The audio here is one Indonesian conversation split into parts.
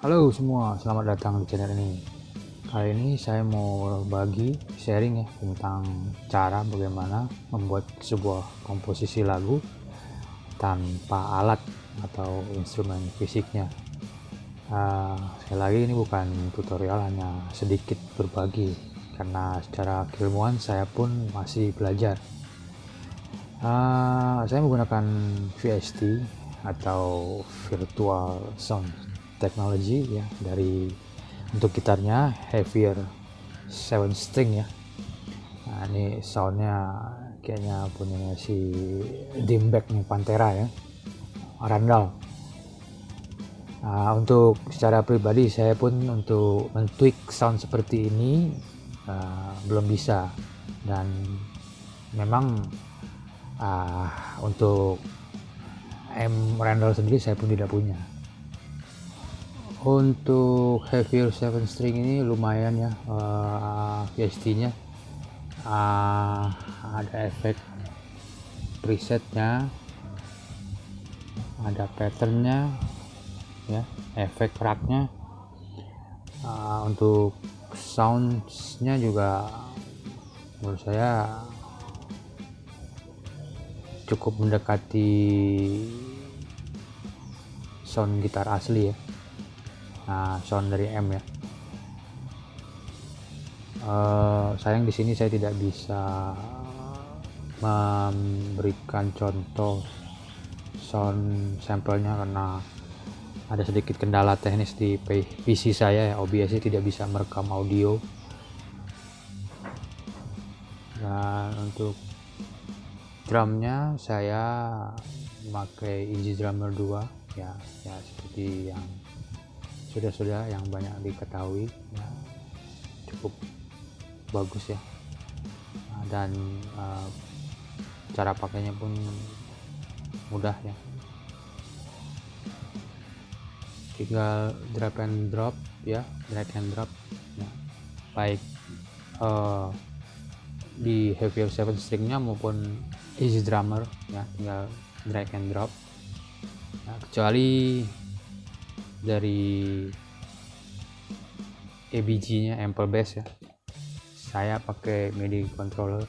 Halo semua, selamat datang di channel ini. Kali ini saya mau bagi sharing ya tentang cara bagaimana membuat sebuah komposisi lagu tanpa alat atau instrumen fisiknya. Uh, sekali lagi ini bukan tutorial, hanya sedikit berbagi karena secara keilmuan saya pun masih belajar. Uh, saya menggunakan VST atau Virtual Sound Technology ya dari untuk gitarnya heavier 7 string ya. Nah, ini soundnya kayaknya punya si Dimback nih Pantera ya. Randall. Nah, untuk secara pribadi saya pun untuk mentweak sound seperti ini uh, belum bisa dan memang uh, untuk M Randall sendiri saya pun tidak punya untuk heavier 7 string ini lumayan ya uh, VST nya uh, ada efek presetnya ada patternnya ya efek raknya. Uh, untuk soundsnya juga menurut saya cukup mendekati sound gitar asli ya nah sound dari M ya. Uh, sayang di sini saya tidak bisa memberikan contoh sound sampelnya karena ada sedikit kendala teknis di PC saya ya. OBS tidak bisa merekam audio. Dan untuk drumnya saya memakai Easy Drummer 2 ya ya seperti yang sudah-sudah yang banyak diketahui ya, cukup bagus ya. Nah, dan uh, cara pakainya pun mudah ya. Tinggal drag and drop ya. Drag and drop ya. baik uh, di heavier 7 stringnya maupun easy drummer ya. Tinggal drag and drop. Nah, kecuali dari ABG nya ample bass ya. Saya pakai MIDI controller.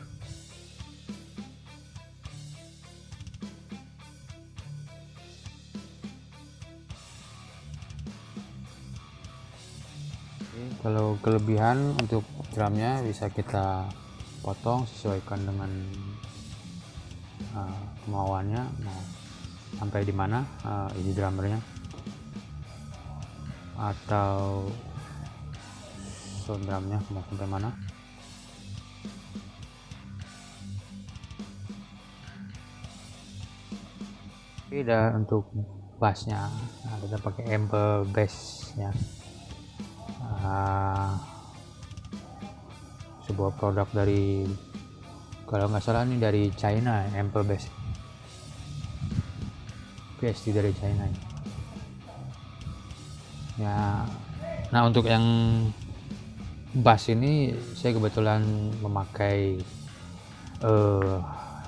Kalau kelebihan untuk drumnya bisa kita potong sesuaikan dengan uh, kemauannya. Mau sampai di mana uh, ini drummernya atau sound drumnya mau sampai mana? Beda untuk bassnya. Nah, kita pakai ample bass ya uh, sebuah produk dari kalau nggak salah ini dari China Ample Base PSD dari China ya. Nah untuk yang bass ini saya kebetulan memakai uh,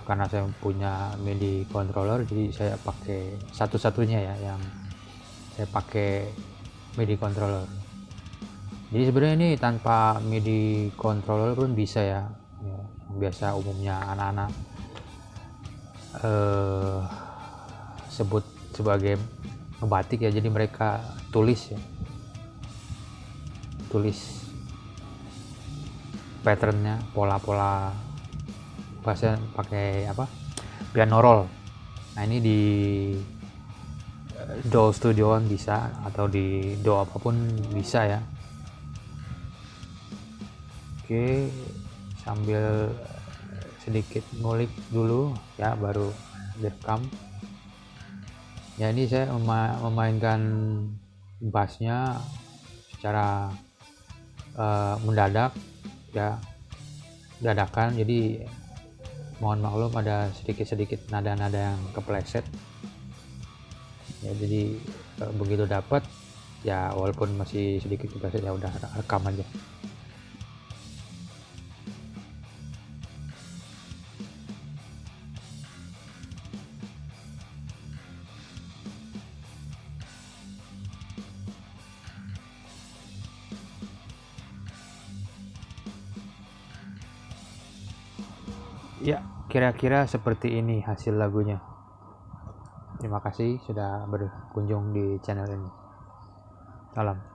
karena saya punya MIDI controller jadi saya pakai satu-satunya ya yang saya pakai MIDI controller. Jadi sebenarnya ini tanpa MIDI controller pun bisa ya, ya biasa umumnya anak-anak eh, sebut sebagai batik ya jadi mereka tulis ya. Tulis patternnya pola-pola bahasa pakai apa? Piano roll. Nah ini di do studio bisa atau di do apa pun bisa ya. Oke sambil sedikit ngulik dulu ya baru direkam ya ini saya memainkan bassnya secara uh, mendadak ya dadakan. Jadi mohon maklum ada sedikit-sedikit nada-nada yang kepleset. Ya jadi uh, begitu dapat ya walaupun masih sedikit kepleset ya udah rekam aja ya kira-kira seperti ini hasil lagunya. Terima kasih sudah berkunjung di channel ini. Salam